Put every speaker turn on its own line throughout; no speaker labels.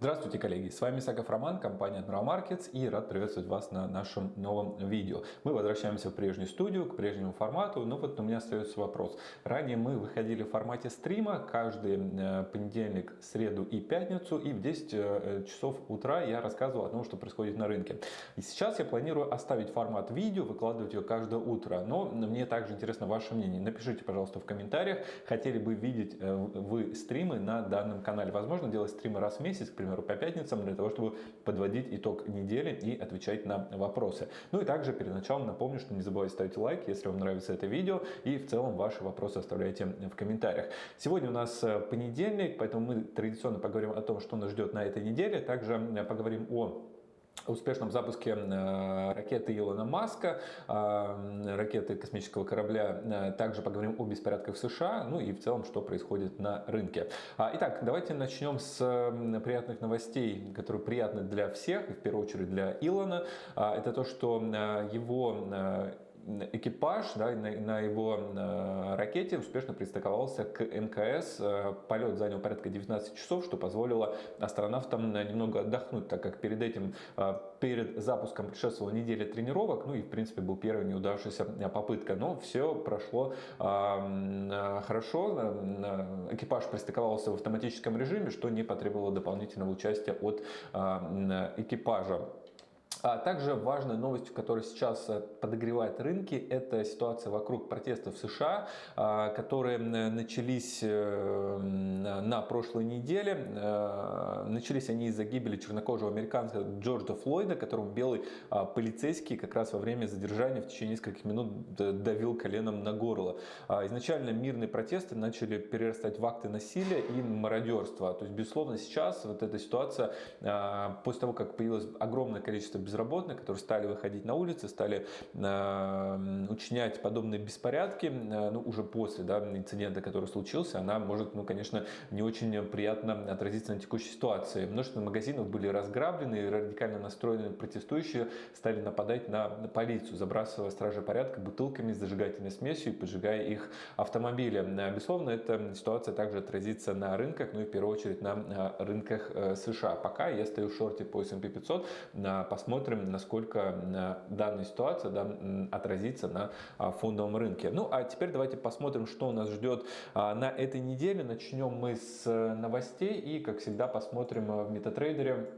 Здравствуйте, коллеги! С вами Саков Роман, компания Admiral Markets и рад приветствовать вас на нашем новом видео. Мы возвращаемся в прежнюю студию, к прежнему формату, но вот у меня остается вопрос. Ранее мы выходили в формате стрима каждый э, понедельник, среду и пятницу, и в 10 э, часов утра я рассказывал о том, что происходит на рынке. И сейчас я планирую оставить формат видео, выкладывать его каждое утро, но мне также интересно ваше мнение. Напишите, пожалуйста, в комментариях, хотели бы видеть э, вы стримы на данном канале. Возможно, делать стримы раз в месяц, к примеру, по пятницам, для того, чтобы подводить итог недели и отвечать на вопросы. Ну и также перед началом напомню, что не забывайте ставить лайк, если вам нравится это видео, и в целом ваши вопросы оставляйте в комментариях. Сегодня у нас э, понедельник, поэтому мы традиционно поговорим о том, что нас ждет на этой неделе. Также поговорим о успешном запуске э, ракеты Илона Маска, э, ракеты космического корабля. Э, также поговорим о беспорядках в США, ну и в целом, что происходит на рынке. А, итак, давайте начнем с приятных новостей, которые приятны для всех, в первую очередь для Илона. А, это то, что его экипаж да, на, на его на ракете успешно пристыковался к МКС. Э, полет занял порядка 19 часов, что позволило астронавтам немного отдохнуть, так как перед этим, э, перед запуском предшествовала неделя тренировок, ну и в принципе был первая неудавшаяся попытка. Но все прошло э, хорошо, экипаж пристыковался в автоматическом режиме, что не потребовало дополнительного участия от экипажа. А также важная новость, которая сейчас э, подогревает рынки, это ситуация вокруг протестов в США, а, которые начались э, на прошлой неделе. Э, начались они из-за гибели чернокожего американца Джорджа Флойда, которому белый а, полицейский как раз во время задержания в течение нескольких минут давил коленом на горло. А, изначально мирные протесты начали перерастать в акты насилия и мародерства. То есть, безусловно, сейчас вот эта ситуация, после того, как появилось огромное количество безработных, безработных, которые стали выходить на улицы, стали э, учинять подобные беспорядки, э, ну, уже после да, инцидента, который случился, она может, ну, конечно, не очень приятно отразиться на текущей ситуации. Множество магазинов были разграблены, и радикально настроенные протестующие стали нападать на полицию, забрасывая стражи порядка бутылками с зажигательной смесью и поджигая их автомобили. Безусловно, эта ситуация также отразится на рынках, ну и в первую очередь на э, рынках э, США. Пока я стою в шорте по S&P 500, посмотрим, посмотрим, насколько э, данная ситуация да, отразится на а, фондовом рынке. Ну а теперь давайте посмотрим, что нас ждет а, на этой неделе. Начнем мы с э, новостей и, как всегда, посмотрим э, в MetaTrader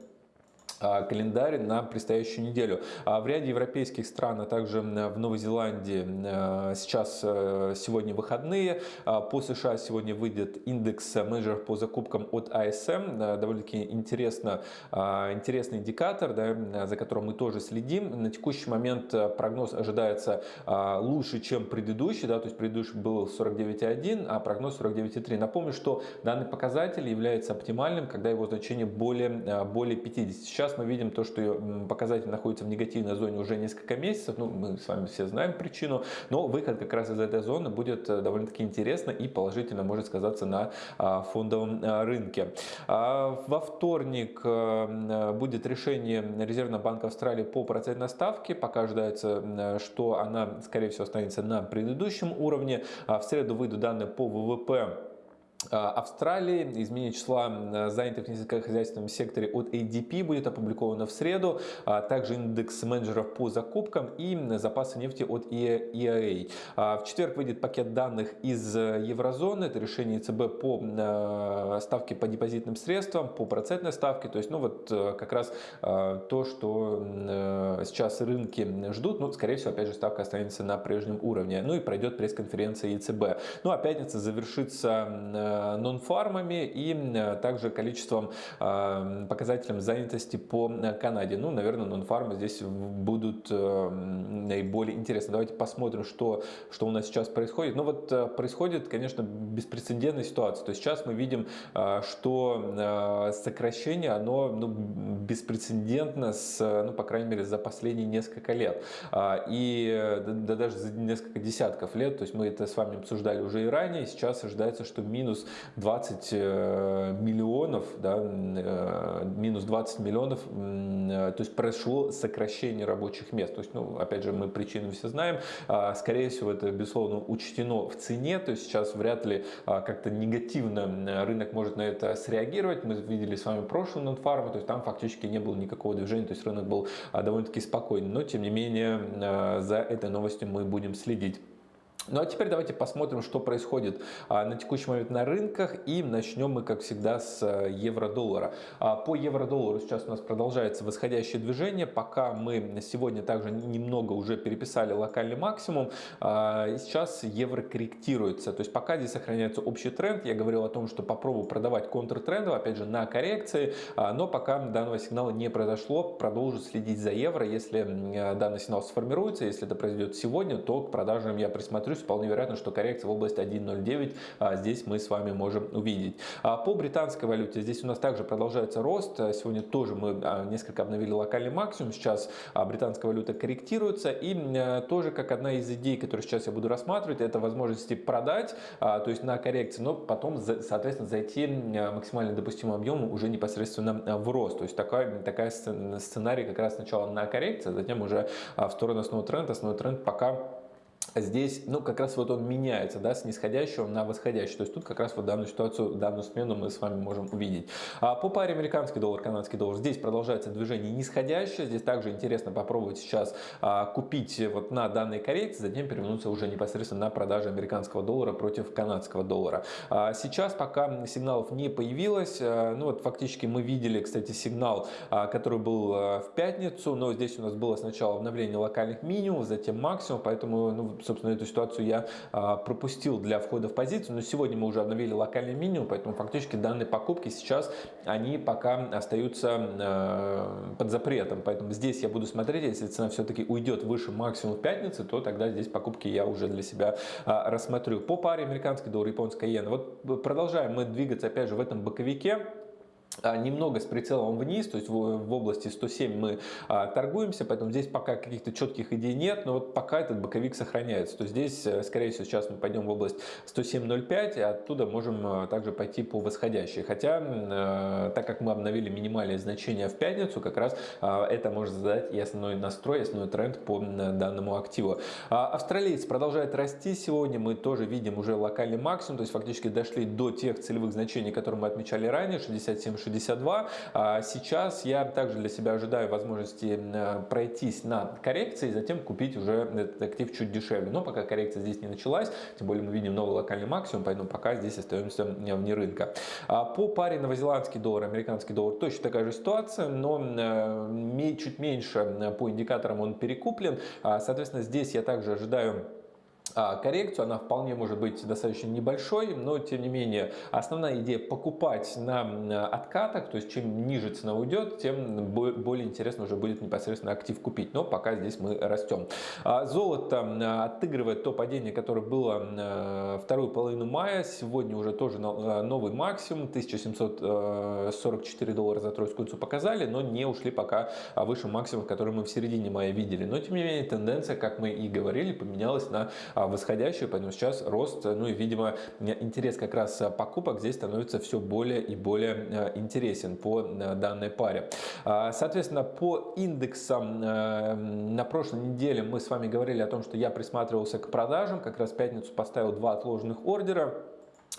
календарь на предстоящую неделю. А в ряде европейских стран, а также в Новой Зеландии э, сейчас э, сегодня выходные. А по США сегодня выйдет индекс менеджеров по закупкам от ASM. Э, довольно-таки интересно, интересный индикатор, да, за которым мы тоже следим. На текущий момент прогноз ожидается лучше, чем предыдущий. Да, то есть предыдущий был 49,1, а прогноз 49,3. Напомню, что данный показатель является оптимальным, когда его значение более, более 50. Сейчас Сейчас мы видим то, что показатель находится в негативной зоне уже несколько месяцев. Ну, мы с вами все знаем причину, но выход как раз из этой зоны будет э, довольно-таки интересно и положительно может сказаться на а, фондовом а, рынке. А, во вторник э, будет решение Резервного банка Австралии по процентной ставке. Пока ожидается, что она, скорее всего, останется на предыдущем уровне. В среду выйдут данные по ВВП а, Австралии. Изменение числа занятых в нефтехозяйственном секторе от ADP будет опубликовано в среду. А, также индекс менеджеров по закупкам и запасы нефти от EIA. А, в четверг выйдет пакет данных из еврозоны. Это решение ЦБ по ставке по депозитным средствам, по процентной ставке. То есть, ну вот как раз то, что сейчас рынки ждут. Ну, скорее всего, опять же, ставка останется на прежнем уровне. Ну и пройдет пресс-конференция ЕЦБ. Ну а пятница завершится Э, нон-фармами и э, также количеством э, показателем занятости по Канаде. Ну, наверное, нон-фармы здесь будут наиболее интересны. Давайте посмотрим, что, что у нас сейчас происходит. Ну вот происходит, конечно, беспрецедентная ситуация. То есть сейчас мы видим, что сокращение, оно ну, беспрецедентно, с, ну, по крайней мере, за последние несколько лет. И да, даже за несколько десятков лет, то есть мы это с вами обсуждали уже и ранее, сейчас ожидается, что минус минус 20 миллионов, да, минус 20 миллионов, то есть прошло сокращение рабочих мест. То есть, ну, опять же, мы причины все знаем. А, скорее всего, это, безусловно, учтено в цене, то есть сейчас вряд ли как-то негативно рынок может на это среагировать. Мы видели с вами прошлый нонфарм, то есть там фактически не было никакого движения, то есть рынок был довольно-таки спокойный. Но, тем не менее, за этой новостью мы будем следить. Ну а теперь давайте посмотрим, что происходит а, на текущий момент на рынках. И начнем мы, как всегда, с э, евро-доллара. А, по евро-доллару сейчас у нас продолжается восходящее движение. Пока мы сегодня также немного уже переписали локальный максимум, а, сейчас евро корректируется. То есть пока здесь сохраняется общий тренд. Я говорил о том, что попробую продавать контртрендов, опять же, на коррекции. Но пока данного сигнала не произошло, продолжу следить за евро. Если данный сигнал сформируется, если это произойдет сегодня, то к продажам я присмотрю плюс вполне вероятно, что коррекция в области 1.09 а, здесь мы с вами можем увидеть. А по британской валюте здесь у нас также продолжается рост. Сегодня тоже мы а, несколько обновили локальный максимум. Сейчас британская валюта корректируется. И тоже как одна из идей, которую сейчас я буду рассматривать, это возможности продать, то есть на коррекции, но потом, соответственно, зайти максимально допустимым объемом уже непосредственно в рост. То есть такая, такая сценарий как раз сначала на коррекции, затем уже в сторону основного тренда. Основной тренд пока здесь, ну, как раз вот он меняется, да, с нисходящего на восходящий. То есть тут как раз вот данную ситуацию, данную смену мы с вами можем увидеть. А по паре американский доллар, канадский доллар, здесь продолжается движение нисходящее. Здесь также интересно попробовать сейчас а, купить вот на данной коррекции, затем перевернуться уже непосредственно на продаже американского доллара против канадского доллара. А сейчас пока сигналов не появилось, а, ну вот фактически мы видели, кстати, сигнал, а, который был а, в пятницу, но здесь у нас было сначала обновление локальных минимумов, затем максимум, поэтому, ну, собственно, эту ситуацию я а, пропустил для входа в позицию, но сегодня мы уже обновили локальный минимум, поэтому фактически данные покупки сейчас, они пока остаются а, под запретом, поэтому здесь я буду смотреть, если цена все-таки уйдет выше максимума в пятницу, то тогда здесь покупки я уже для себя а, рассмотрю. По паре американский доллар, японская иена, вот продолжаем мы двигаться опять же в этом боковике, немного с прицелом вниз, то есть в, в области 107 мы а, торгуемся, поэтому здесь пока каких-то четких идей нет, но вот пока этот боковик сохраняется. То здесь, э, скорее всего, сейчас мы пойдем в область 107.05, и оттуда можем а, также пойти по восходящей. Хотя, а, так как мы обновили минимальные значения в пятницу, как раз а, это может задать и основной настрой, и основной тренд по данному активу. А, австралиец продолжает расти сегодня, мы тоже видим уже локальный максимум, то есть фактически дошли до тех целевых значений, которые мы отмечали ранее, 67 62. А сейчас я также для себя ожидаю возможности э, пройтись на коррекции, затем купить уже этот актив чуть дешевле. Но пока коррекция здесь не началась, тем более мы видим новый локальный максимум, поэтому пока здесь остаемся вне рынка. А по паре новозеландский доллар, американский доллар точно такая же ситуация, но э, чуть меньше по индикаторам он перекуплен. А, соответственно, здесь я также ожидаю коррекцию, она вполне может быть достаточно небольшой, но тем не менее основная идея покупать на откатах, то есть чем ниже цена уйдет, тем более интересно уже будет непосредственно актив купить, но пока здесь мы растем. А, золото отыгрывает то падение, которое было вторую половину мая, сегодня уже тоже новый максимум, 1744 доллара за тройскую унцию показали, но не ушли пока выше максимума, который мы в середине мая видели, но тем не менее тенденция, как мы и говорили, поменялась на восходящую, поэтому сейчас рост, ну и, видимо, интерес как раз покупок здесь становится все более и более э, интересен по э, данной паре. А, соответственно, по индексам э, на прошлой неделе мы с вами говорили о том, что я присматривался к продажам, как раз в пятницу поставил два отложенных ордера.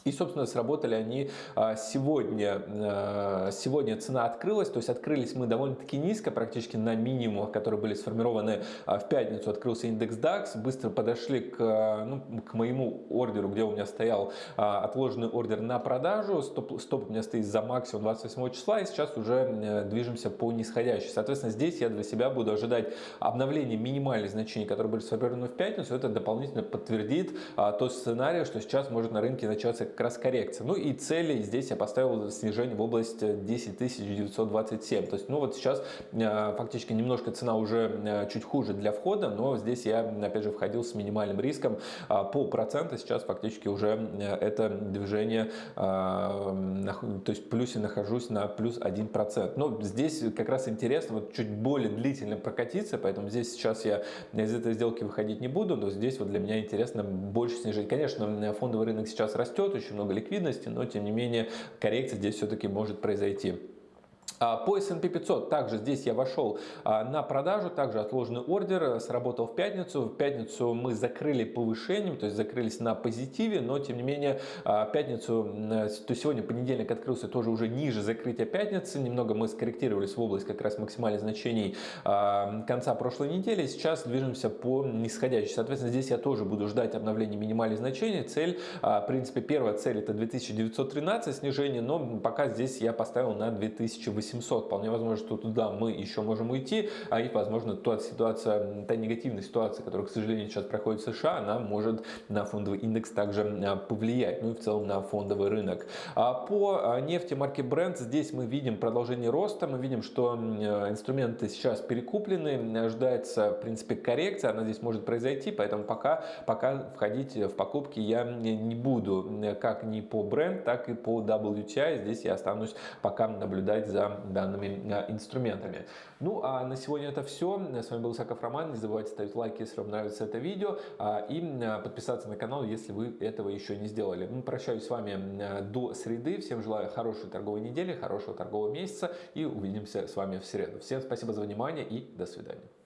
И, собственно, сработали они а, сегодня. А, сегодня цена открылась, то есть открылись мы довольно-таки низко, практически на минимумах, которые были сформированы а, в пятницу. Открылся индекс DAX, быстро подошли к, ну, к моему ордеру, где у меня стоял отложенный ордер на продажу. Стоп, стоп у меня стоит за максимум 28 числа, и сейчас уже э, движемся по нисходящей. Соответственно, здесь я для себя буду ожидать обновления минимальных значений, которые были сформированы в пятницу. Это дополнительно подтвердит тот сценарий, что сейчас может на рынке начаться как раз коррекция. Ну и цели здесь я поставил снижение в область 10 927. То есть, ну вот сейчас э, фактически немножко цена уже э, чуть хуже для входа, но здесь я опять же входил с минимальным риском. А по проценту сейчас фактически уже э, это движение, то есть плюсе нахожусь на плюс 1%. Но здесь как раз интересно вот чуть более длительно прокатиться, поэтому здесь сейчас я из этой сделки выходить не буду, но здесь вот для меня интересно больше снижение. Конечно, фондовый рынок сейчас растет, очень много ликвидности, но тем не менее коррекция здесь все-таки может произойти. А, по S&P 500 также здесь я вошел а, на продажу, также отложенный ордер, э, сработал в пятницу. В пятницу мы закрыли повышением, то есть закрылись на позитиве, но тем не менее а, пятницу, э, то сегодня понедельник открылся тоже уже ниже закрытия пятницы. Немного мы скорректировались в область как раз максимальных значений конца прошлой недели. Сейчас движемся по нисходящей. Соответственно, здесь я тоже буду ждать обновления минимальных значений. Цель, в принципе, первая цель это 2913 снижение, но пока здесь я поставил на 2800. 800. Вполне возможно, что туда мы еще можем уйти, а и, возможно, та ситуация, та негативная ситуация, которая, к сожалению, сейчас проходит в США, она может на фондовый индекс также а, повлиять, ну и в целом на фондовый рынок. А по а, нефти марки Brent здесь мы видим продолжение роста, мы видим, что инструменты сейчас перекуплены, ожидается, в принципе, коррекция, она здесь может произойти, поэтому пока, пока входить в покупки я не буду, как ни по Brent, так и по WTI, здесь я останусь пока наблюдать за данными э, инструментами. Ну а на сегодня это все. С вами был Саков Роман. Не забывайте ставить лайки, если вам нравится это видео. А, и э, подписаться на канал, если вы этого еще не сделали. Ну, прощаюсь с вами э, до среды. Всем желаю хорошей торговой недели, хорошего торгового месяца. И увидимся с вами в среду. Всем спасибо за внимание и до свидания.